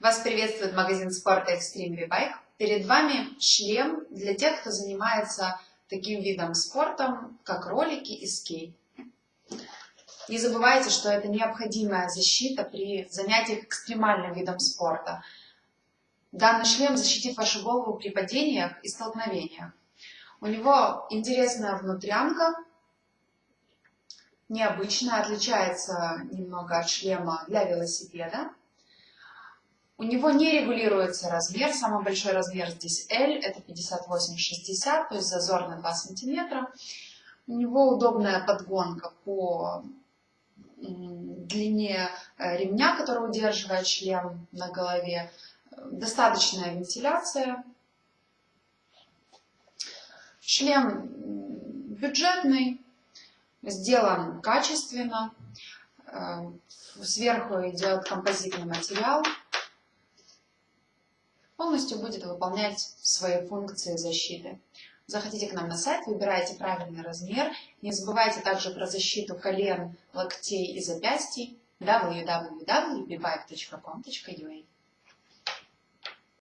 Вас приветствует магазин спорта Extreme V-Bike. Перед вами шлем для тех, кто занимается таким видом спорта, как ролики и скейт. Не забывайте, что это необходимая защита при занятиях экстремальным видом спорта. Данный шлем защитит вашу голову при падениях и столкновениях. У него интересная внутрянка, необычная, отличается немного от шлема для велосипеда. У него не регулируется размер, самый большой размер здесь L, это 58-60, то есть зазор на 2 сантиметра. У него удобная подгонка по длине э, ремня, который удерживает шлем на голове, достаточная вентиляция. Шлем бюджетный, сделан качественно, э, сверху идет композитный материал, полностью будет выполнять свои функции защиты. Заходите к нам на сайт, выбирайте правильный размер. Не забывайте также про защиту колен, локтей и запястий www.bibike.com.ua